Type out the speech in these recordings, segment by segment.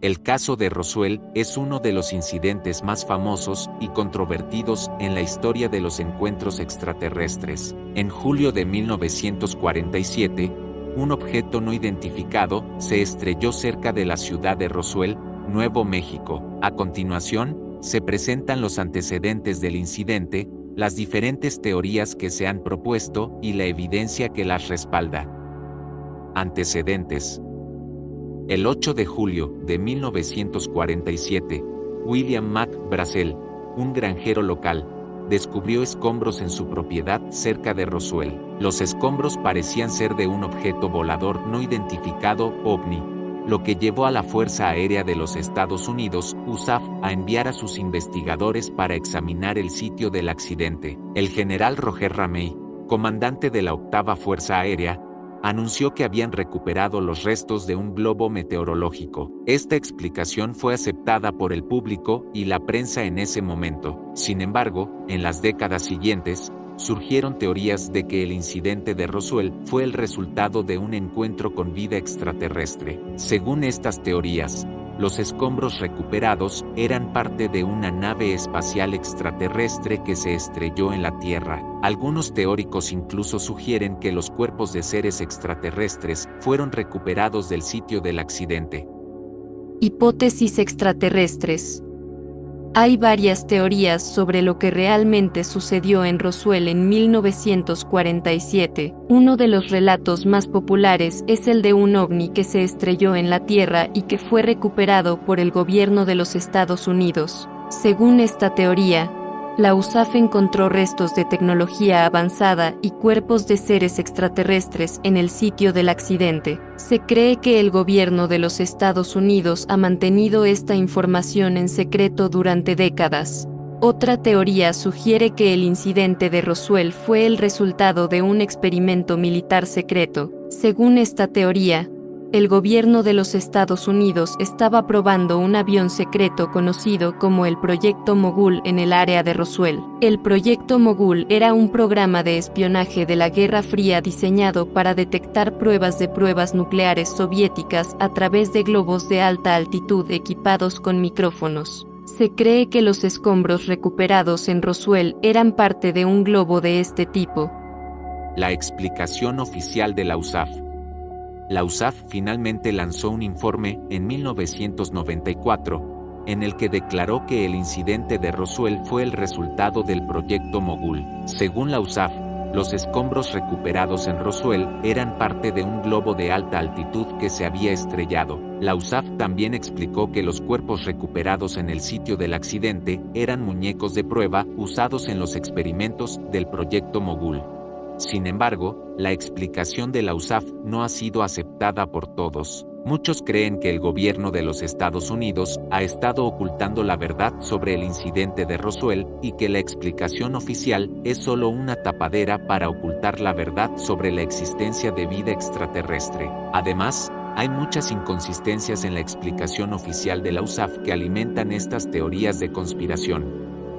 El caso de Roswell es uno de los incidentes más famosos y controvertidos en la historia de los encuentros extraterrestres. En julio de 1947, un objeto no identificado se estrelló cerca de la ciudad de Roswell, Nuevo México. A continuación, se presentan los antecedentes del incidente, las diferentes teorías que se han propuesto y la evidencia que las respalda. Antecedentes el 8 de julio de 1947, William Mac Brazel, un granjero local, descubrió escombros en su propiedad cerca de Roswell. Los escombros parecían ser de un objeto volador no identificado, OVNI, lo que llevó a la Fuerza Aérea de los Estados Unidos, USAF, a enviar a sus investigadores para examinar el sitio del accidente. El general Roger Ramey, comandante de la octava Fuerza Aérea, anunció que habían recuperado los restos de un globo meteorológico. Esta explicación fue aceptada por el público y la prensa en ese momento. Sin embargo, en las décadas siguientes, surgieron teorías de que el incidente de Roswell fue el resultado de un encuentro con vida extraterrestre. Según estas teorías, los escombros recuperados eran parte de una nave espacial extraterrestre que se estrelló en la Tierra. Algunos teóricos incluso sugieren que los cuerpos de seres extraterrestres fueron recuperados del sitio del accidente. Hipótesis extraterrestres. Hay varias teorías sobre lo que realmente sucedió en Roswell en 1947. Uno de los relatos más populares es el de un ovni que se estrelló en la Tierra y que fue recuperado por el gobierno de los Estados Unidos. Según esta teoría, la USAF encontró restos de tecnología avanzada y cuerpos de seres extraterrestres en el sitio del accidente. Se cree que el gobierno de los Estados Unidos ha mantenido esta información en secreto durante décadas. Otra teoría sugiere que el incidente de Roswell fue el resultado de un experimento militar secreto. Según esta teoría, el gobierno de los Estados Unidos estaba probando un avión secreto conocido como el Proyecto Mogul en el área de Roswell. El Proyecto Mogul era un programa de espionaje de la Guerra Fría diseñado para detectar pruebas de pruebas nucleares soviéticas a través de globos de alta altitud equipados con micrófonos. Se cree que los escombros recuperados en Roswell eran parte de un globo de este tipo. La explicación oficial de la USAF la USAF finalmente lanzó un informe en 1994, en el que declaró que el incidente de Roswell fue el resultado del proyecto Mogul. Según la USAF, los escombros recuperados en Roswell eran parte de un globo de alta altitud que se había estrellado. La USAF también explicó que los cuerpos recuperados en el sitio del accidente eran muñecos de prueba usados en los experimentos del proyecto Mogul. Sin embargo, la explicación de la USAF no ha sido aceptada por todos. Muchos creen que el gobierno de los Estados Unidos ha estado ocultando la verdad sobre el incidente de Roswell y que la explicación oficial es solo una tapadera para ocultar la verdad sobre la existencia de vida extraterrestre. Además, hay muchas inconsistencias en la explicación oficial de la USAF que alimentan estas teorías de conspiración.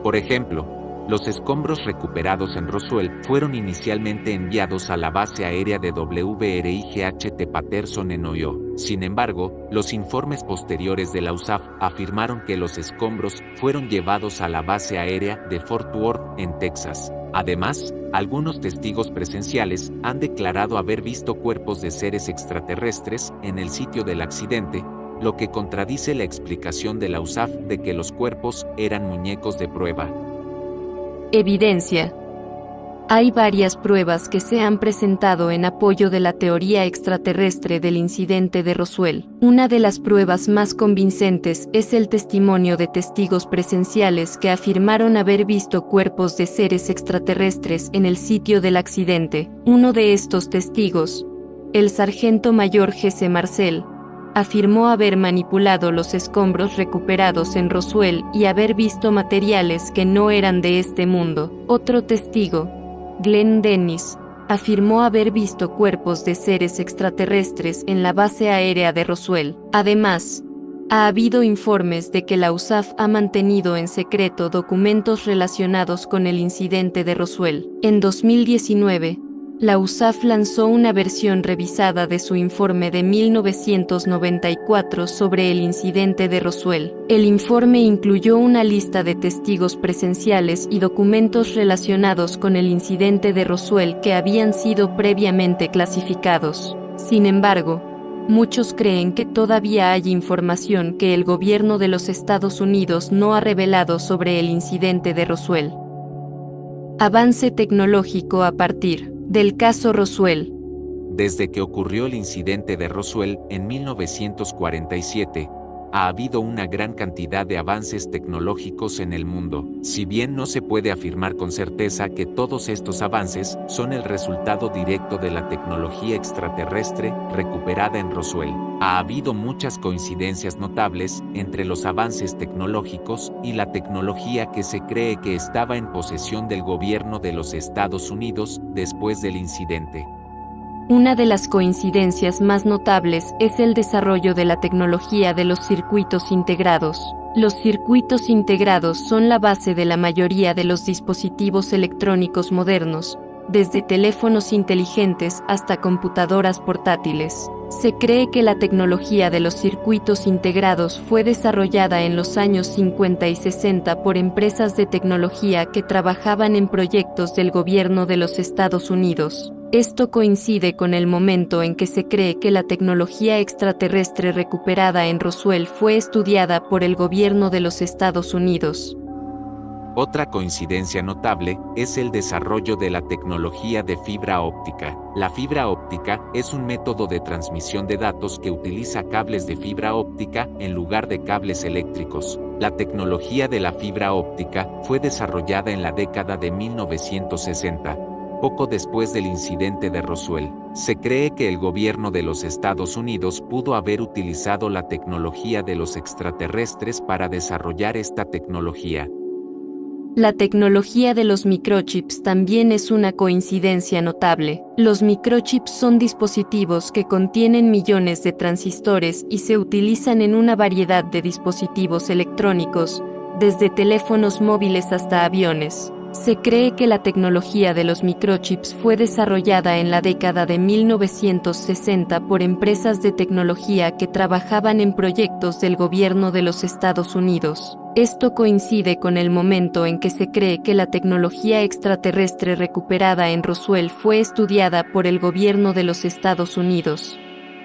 Por ejemplo, los escombros recuperados en Roswell fueron inicialmente enviados a la base aérea de WRIGHT Patterson en Ohio. Sin embargo, los informes posteriores de la USAF afirmaron que los escombros fueron llevados a la base aérea de Fort Worth, en Texas. Además, algunos testigos presenciales han declarado haber visto cuerpos de seres extraterrestres en el sitio del accidente, lo que contradice la explicación de la USAF de que los cuerpos eran muñecos de prueba. Evidencia. Hay varias pruebas que se han presentado en apoyo de la teoría extraterrestre del incidente de Roswell. Una de las pruebas más convincentes es el testimonio de testigos presenciales que afirmaron haber visto cuerpos de seres extraterrestres en el sitio del accidente. Uno de estos testigos, el sargento mayor Jesse Marcel, afirmó haber manipulado los escombros recuperados en Roswell y haber visto materiales que no eran de este mundo. Otro testigo, Glenn Dennis, afirmó haber visto cuerpos de seres extraterrestres en la base aérea de Roswell. Además, ha habido informes de que la USAF ha mantenido en secreto documentos relacionados con el incidente de Roswell. En 2019, la USAF lanzó una versión revisada de su informe de 1994 sobre el incidente de Roswell. El informe incluyó una lista de testigos presenciales y documentos relacionados con el incidente de Roswell que habían sido previamente clasificados. Sin embargo, muchos creen que todavía hay información que el gobierno de los Estados Unidos no ha revelado sobre el incidente de Roswell. Avance tecnológico a partir del caso Roswell. Desde que ocurrió el incidente de Roswell en 1947, ha habido una gran cantidad de avances tecnológicos en el mundo, si bien no se puede afirmar con certeza que todos estos avances son el resultado directo de la tecnología extraterrestre recuperada en Roswell. Ha habido muchas coincidencias notables entre los avances tecnológicos y la tecnología que se cree que estaba en posesión del gobierno de los Estados Unidos después del incidente. Una de las coincidencias más notables es el desarrollo de la tecnología de los circuitos integrados. Los circuitos integrados son la base de la mayoría de los dispositivos electrónicos modernos, desde teléfonos inteligentes hasta computadoras portátiles. Se cree que la tecnología de los circuitos integrados fue desarrollada en los años 50 y 60 por empresas de tecnología que trabajaban en proyectos del gobierno de los Estados Unidos. Esto coincide con el momento en que se cree que la tecnología extraterrestre recuperada en Roswell fue estudiada por el gobierno de los Estados Unidos. Otra coincidencia notable es el desarrollo de la tecnología de fibra óptica. La fibra óptica es un método de transmisión de datos que utiliza cables de fibra óptica en lugar de cables eléctricos. La tecnología de la fibra óptica fue desarrollada en la década de 1960 poco después del incidente de Roswell, se cree que el gobierno de los Estados Unidos pudo haber utilizado la tecnología de los extraterrestres para desarrollar esta tecnología. La tecnología de los microchips también es una coincidencia notable. Los microchips son dispositivos que contienen millones de transistores y se utilizan en una variedad de dispositivos electrónicos, desde teléfonos móviles hasta aviones. Se cree que la tecnología de los microchips fue desarrollada en la década de 1960 por empresas de tecnología que trabajaban en proyectos del gobierno de los Estados Unidos. Esto coincide con el momento en que se cree que la tecnología extraterrestre recuperada en Roswell fue estudiada por el gobierno de los Estados Unidos.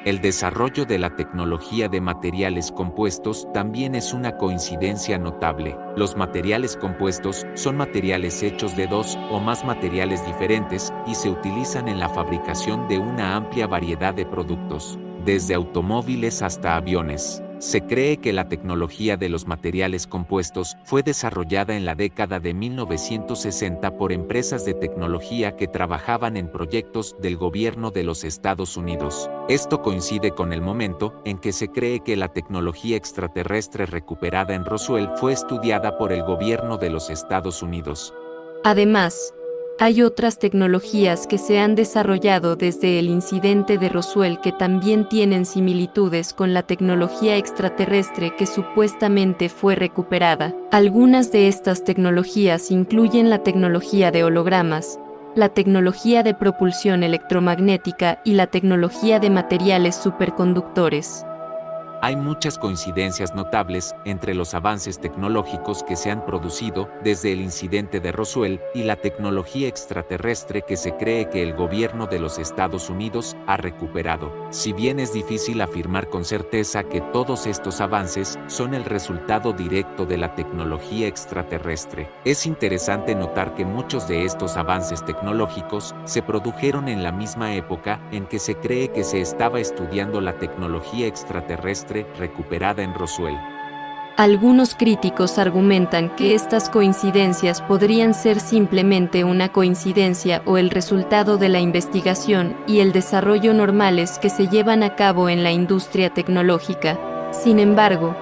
El desarrollo de la tecnología de materiales compuestos también es una coincidencia notable. Los materiales compuestos son materiales hechos de dos o más materiales diferentes y se utilizan en la fabricación de una amplia variedad de productos, desde automóviles hasta aviones. Se cree que la tecnología de los materiales compuestos fue desarrollada en la década de 1960 por empresas de tecnología que trabajaban en proyectos del gobierno de los Estados Unidos. Esto coincide con el momento en que se cree que la tecnología extraterrestre recuperada en Roswell fue estudiada por el gobierno de los Estados Unidos. Además, hay otras tecnologías que se han desarrollado desde el incidente de Roswell que también tienen similitudes con la tecnología extraterrestre que supuestamente fue recuperada. Algunas de estas tecnologías incluyen la tecnología de hologramas, la tecnología de propulsión electromagnética y la tecnología de materiales superconductores. Hay muchas coincidencias notables entre los avances tecnológicos que se han producido desde el incidente de Roswell y la tecnología extraterrestre que se cree que el gobierno de los Estados Unidos ha recuperado. Si bien es difícil afirmar con certeza que todos estos avances son el resultado directo de la tecnología extraterrestre, es interesante notar que muchos de estos avances tecnológicos se produjeron en la misma época en que se cree que se estaba estudiando la tecnología extraterrestre recuperada en Roswell. Algunos críticos argumentan que estas coincidencias podrían ser simplemente una coincidencia o el resultado de la investigación y el desarrollo normales que se llevan a cabo en la industria tecnológica. Sin embargo,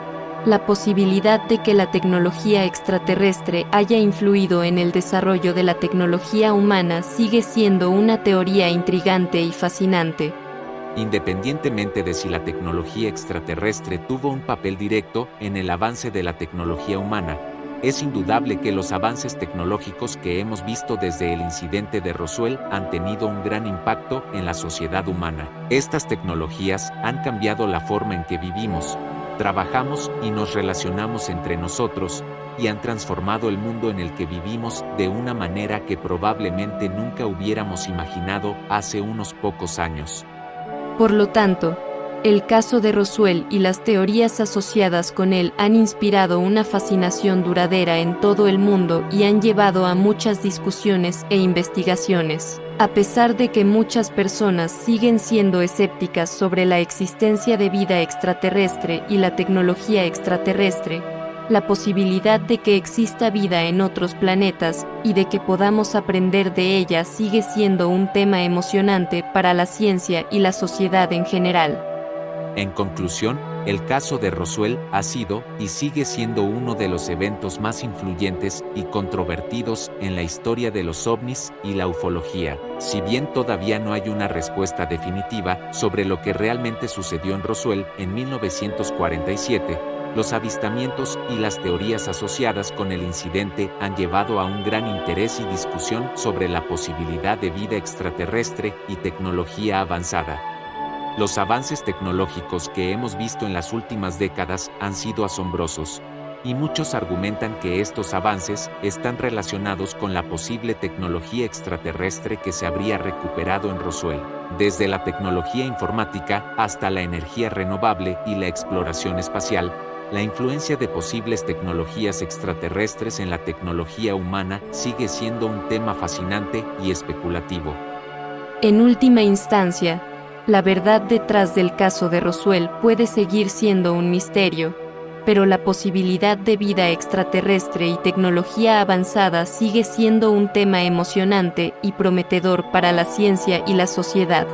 la posibilidad de que la tecnología extraterrestre haya influido en el desarrollo de la tecnología humana sigue siendo una teoría intrigante y fascinante. Independientemente de si la tecnología extraterrestre tuvo un papel directo en el avance de la tecnología humana, Es indudable que los avances tecnológicos que hemos visto desde el incidente de Roswell han tenido un gran impacto en la sociedad humana. Estas tecnologías han cambiado la forma en que vivimos, trabajamos y nos relacionamos entre nosotros, y han transformado el mundo en el que vivimos de una manera que probablemente nunca hubiéramos imaginado hace unos pocos años. Por lo tanto, el caso de Roswell y las teorías asociadas con él han inspirado una fascinación duradera en todo el mundo y han llevado a muchas discusiones e investigaciones. A pesar de que muchas personas siguen siendo escépticas sobre la existencia de vida extraterrestre y la tecnología extraterrestre, la posibilidad de que exista vida en otros planetas y de que podamos aprender de ella sigue siendo un tema emocionante para la ciencia y la sociedad en general. En conclusión, el caso de Roswell ha sido y sigue siendo uno de los eventos más influyentes y controvertidos en la historia de los ovnis y la ufología. Si bien todavía no hay una respuesta definitiva sobre lo que realmente sucedió en Roswell en 1947, los avistamientos y las teorías asociadas con el incidente han llevado a un gran interés y discusión sobre la posibilidad de vida extraterrestre y tecnología avanzada. Los avances tecnológicos que hemos visto en las últimas décadas han sido asombrosos, y muchos argumentan que estos avances están relacionados con la posible tecnología extraterrestre que se habría recuperado en Roswell, desde la tecnología informática hasta la energía renovable y la exploración espacial, la influencia de posibles tecnologías extraterrestres en la tecnología humana sigue siendo un tema fascinante y especulativo. En última instancia, la verdad detrás del caso de Roswell puede seguir siendo un misterio, pero la posibilidad de vida extraterrestre y tecnología avanzada sigue siendo un tema emocionante y prometedor para la ciencia y la sociedad.